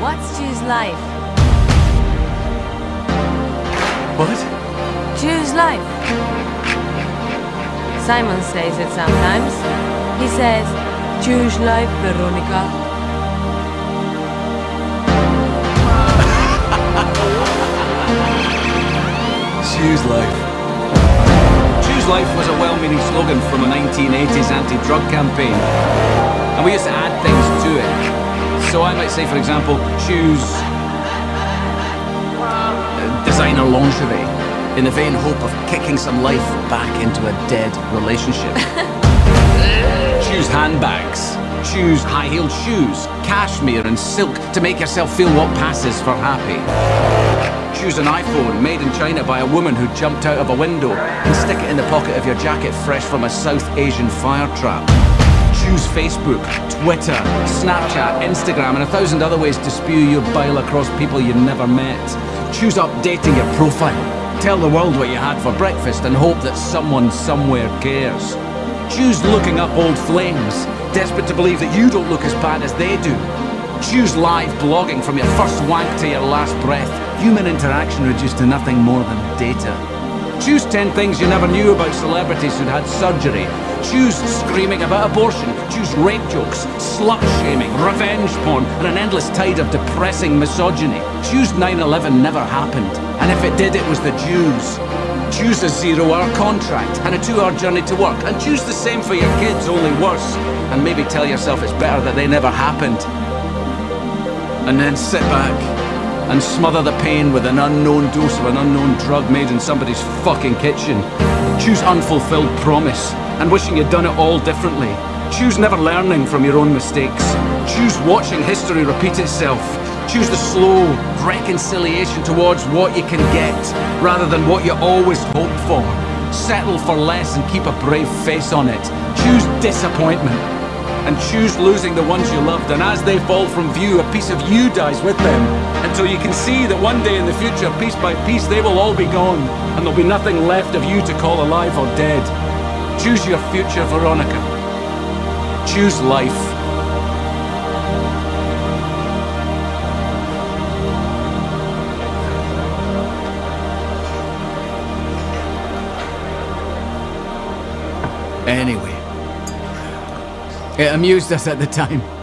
What's choose life. What? Choose life. Simon says it sometimes. He says, Choose life, Veronica. Choose life. Choose Life was a well-meaning slogan from a 1980s anti-drug campaign. And we used to add things to it. So I might say, for example, choose uh, designer lingerie in the vain hope of kicking some life back into a dead relationship. choose handbags. Choose high-heeled shoes, cashmere and silk to make yourself feel what passes for happy. Choose an iPhone made in China by a woman who jumped out of a window and stick it in the pocket of your jacket fresh from a South Asian fire trap. Choose Facebook, Twitter, Snapchat, Instagram and a thousand other ways to spew your bile across people you've never met. Choose updating your profile. Tell the world what you had for breakfast and hope that someone somewhere cares. Choose looking up old flames, desperate to believe that you don't look as bad as they do. Choose live blogging from your first wank to your last breath. Human interaction reduced to nothing more than data. Choose 10 things you never knew about celebrities who'd had surgery. Choose screaming about abortion. Choose rape jokes, slut shaming, revenge porn, and an endless tide of depressing misogyny. Choose 9-11 never happened. And if it did, it was the Jews. Choose a zero-hour contract and a two-hour journey to work. And choose the same for your kids, only worse. And maybe tell yourself it's better that they never happened. And then sit back and smother the pain with an unknown dose of an unknown drug made in somebody's fucking kitchen. Choose unfulfilled promise and wishing you'd done it all differently. Choose never learning from your own mistakes. Choose watching history repeat itself. Choose the slow reconciliation towards what you can get rather than what you always hoped for. Settle for less and keep a brave face on it. Choose disappointment and choose losing the ones you loved, and as they fall from view, a piece of you dies with them, until you can see that one day in the future, piece by piece, they will all be gone, and there'll be nothing left of you to call alive or dead. Choose your future, Veronica. Choose life. Anyway. It amused us at the time.